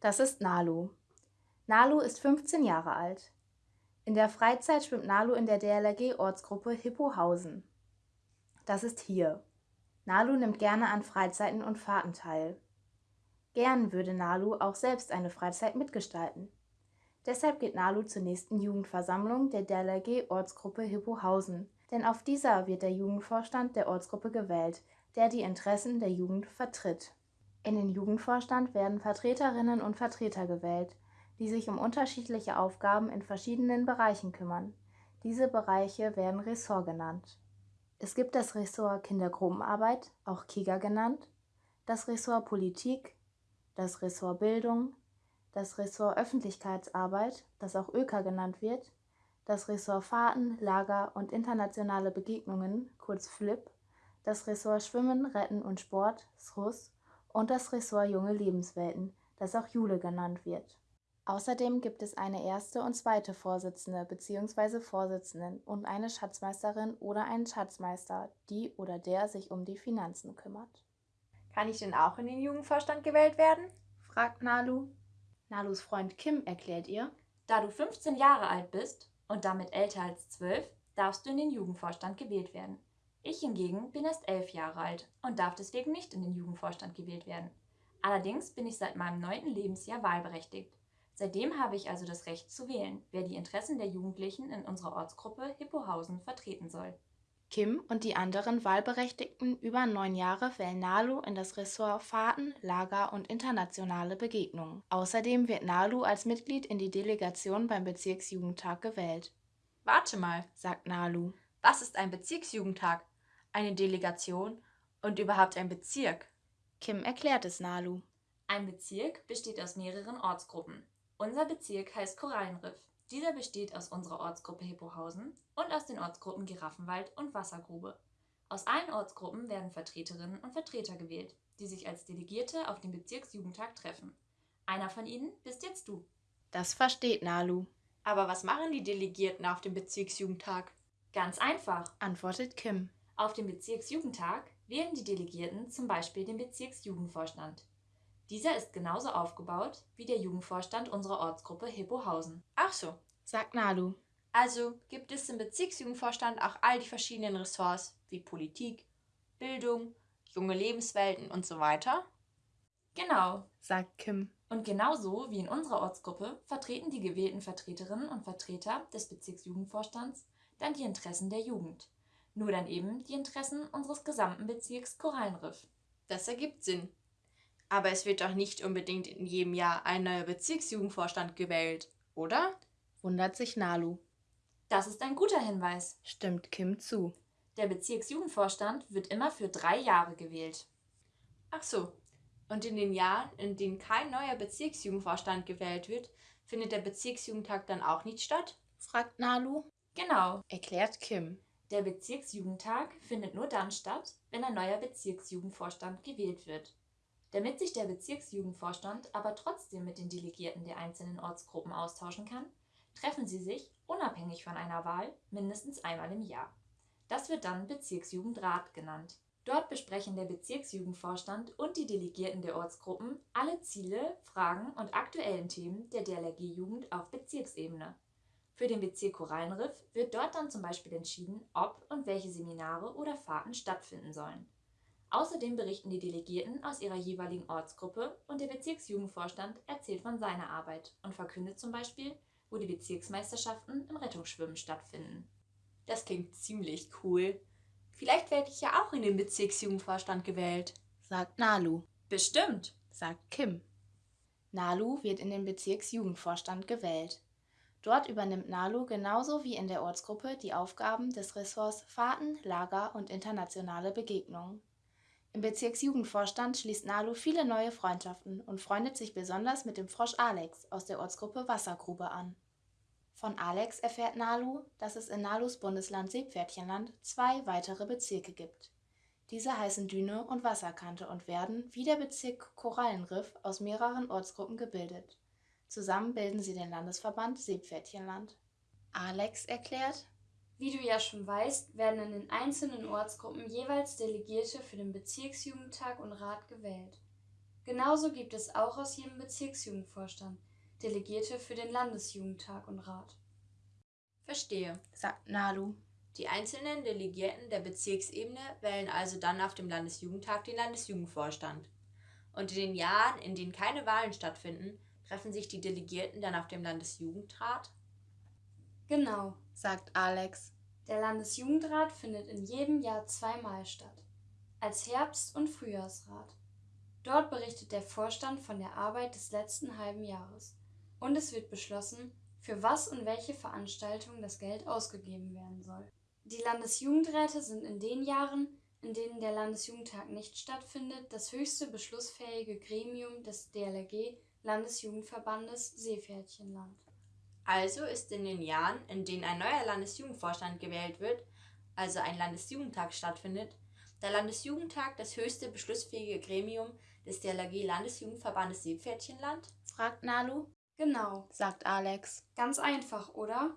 Das ist Nalu. Nalu ist 15 Jahre alt. In der Freizeit schwimmt Nalu in der DLRG-Ortsgruppe Hippohausen. Das ist hier. Nalu nimmt gerne an Freizeiten und Fahrten teil. Gern würde Nalu auch selbst eine Freizeit mitgestalten. Deshalb geht Nalu zur nächsten Jugendversammlung der DLRG-Ortsgruppe Hippohausen, denn auf dieser wird der Jugendvorstand der Ortsgruppe gewählt, der die Interessen der Jugend vertritt. In den Jugendvorstand werden Vertreterinnen und Vertreter gewählt, die sich um unterschiedliche Aufgaben in verschiedenen Bereichen kümmern. Diese Bereiche werden Ressort genannt. Es gibt das Ressort Kindergruppenarbeit, auch KIGA genannt, das Ressort Politik, das Ressort Bildung, das Ressort Öffentlichkeitsarbeit, das auch ÖKA genannt wird, das Ressort Fahrten, Lager und internationale Begegnungen, kurz FLIP, das Ressort Schwimmen, Retten und Sport, SRUS und das Ressort Junge Lebenswelten, das auch Jule genannt wird. Außerdem gibt es eine erste und zweite Vorsitzende bzw. Vorsitzenden und eine Schatzmeisterin oder einen Schatzmeister, die oder der sich um die Finanzen kümmert. Kann ich denn auch in den Jugendvorstand gewählt werden? fragt Nalu. Nalus Freund Kim erklärt ihr, da du 15 Jahre alt bist und damit älter als 12, darfst du in den Jugendvorstand gewählt werden. Ich hingegen bin erst 11 Jahre alt und darf deswegen nicht in den Jugendvorstand gewählt werden. Allerdings bin ich seit meinem neunten Lebensjahr wahlberechtigt. Seitdem habe ich also das Recht zu wählen, wer die Interessen der Jugendlichen in unserer Ortsgruppe Hippohausen vertreten soll. Kim und die anderen Wahlberechtigten über neun Jahre wählen Nalu in das Ressort Fahrten, Lager und internationale Begegnungen. Außerdem wird Nalu als Mitglied in die Delegation beim Bezirksjugendtag gewählt. Warte mal, sagt Nalu. Was ist ein Bezirksjugendtag? Eine Delegation und überhaupt ein Bezirk? Kim erklärt es Nalu. Ein Bezirk besteht aus mehreren Ortsgruppen. Unser Bezirk heißt Korallenriff. Dieser besteht aus unserer Ortsgruppe Hippohausen und aus den Ortsgruppen Giraffenwald und Wassergrube. Aus allen Ortsgruppen werden Vertreterinnen und Vertreter gewählt, die sich als Delegierte auf dem Bezirksjugendtag treffen. Einer von ihnen bist jetzt du. Das versteht Nalu. Aber was machen die Delegierten auf dem Bezirksjugendtag? Ganz einfach, antwortet Kim. Auf dem Bezirksjugendtag wählen die Delegierten zum Beispiel den Bezirksjugendvorstand. Dieser ist genauso aufgebaut wie der Jugendvorstand unserer Ortsgruppe Hippohausen. Ach so, sagt Nalu. Also gibt es im Bezirksjugendvorstand auch all die verschiedenen Ressorts wie Politik, Bildung, junge Lebenswelten und so weiter? Genau, sagt Kim. Und genauso wie in unserer Ortsgruppe vertreten die gewählten Vertreterinnen und Vertreter des Bezirksjugendvorstands dann die Interessen der Jugend. Nur dann eben die Interessen unseres gesamten Bezirks Korallenriff. Das ergibt Sinn. Aber es wird doch nicht unbedingt in jedem Jahr ein neuer Bezirksjugendvorstand gewählt, oder? wundert sich Nalu. Das ist ein guter Hinweis, stimmt Kim zu. Der Bezirksjugendvorstand wird immer für drei Jahre gewählt. Ach so. Und in den Jahren, in denen kein neuer Bezirksjugendvorstand gewählt wird, findet der Bezirksjugendtag dann auch nicht statt? fragt Nalu. Genau, erklärt Kim. Der Bezirksjugendtag findet nur dann statt, wenn ein neuer Bezirksjugendvorstand gewählt wird. Damit sich der Bezirksjugendvorstand aber trotzdem mit den Delegierten der einzelnen Ortsgruppen austauschen kann, treffen sie sich, unabhängig von einer Wahl, mindestens einmal im Jahr. Das wird dann Bezirksjugendrat genannt. Dort besprechen der Bezirksjugendvorstand und die Delegierten der Ortsgruppen alle Ziele, Fragen und aktuellen Themen der DLRG-Jugend auf Bezirksebene. Für den Bezirk Korallenriff wird dort dann zum Beispiel entschieden, ob und welche Seminare oder Fahrten stattfinden sollen. Außerdem berichten die Delegierten aus ihrer jeweiligen Ortsgruppe und der Bezirksjugendvorstand erzählt von seiner Arbeit und verkündet zum Beispiel, wo die Bezirksmeisterschaften im Rettungsschwimmen stattfinden. Das klingt ziemlich cool. Vielleicht werde ich ja auch in den Bezirksjugendvorstand gewählt, sagt Nalu. Bestimmt, sagt Kim. Nalu wird in den Bezirksjugendvorstand gewählt. Dort übernimmt Nalu genauso wie in der Ortsgruppe die Aufgaben des Ressorts Fahrten, Lager und internationale Begegnungen. Im Bezirksjugendvorstand schließt Nalu viele neue Freundschaften und freundet sich besonders mit dem Frosch Alex aus der Ortsgruppe Wassergrube an. Von Alex erfährt Nalu, dass es in Nalus Bundesland Seepferdchenland zwei weitere Bezirke gibt. Diese heißen Düne und Wasserkante und werden, wie der Bezirk Korallenriff, aus mehreren Ortsgruppen gebildet. Zusammen bilden sie den Landesverband Seepferdchenland. Alex erklärt, wie du ja schon weißt, werden in den einzelnen Ortsgruppen jeweils Delegierte für den Bezirksjugendtag und Rat gewählt. Genauso gibt es auch aus jedem Bezirksjugendvorstand Delegierte für den Landesjugendtag und Rat. Verstehe. sagt Nalu. Die einzelnen Delegierten der Bezirksebene wählen also dann auf dem Landesjugendtag den Landesjugendvorstand. Und in den Jahren, in denen keine Wahlen stattfinden, treffen sich die Delegierten dann auf dem Landesjugendrat. Genau. sagt Alex. Der Landesjugendrat findet in jedem Jahr zweimal statt. Als Herbst- und Frühjahrsrat. Dort berichtet der Vorstand von der Arbeit des letzten halben Jahres. Und es wird beschlossen, für was und welche Veranstaltungen das Geld ausgegeben werden soll. Die Landesjugendräte sind in den Jahren, in denen der Landesjugendtag nicht stattfindet, das höchste beschlussfähige Gremium des DLRG Landesjugendverbandes Seepferdchenland. Also ist in den Jahren, in denen ein neuer Landesjugendvorstand gewählt wird, also ein Landesjugendtag stattfindet, der Landesjugendtag das höchste beschlussfähige Gremium des DLRG Landesjugendverbandes Seepferdchenland? fragt Nalu. Genau, sagt Alex. ganz einfach, oder?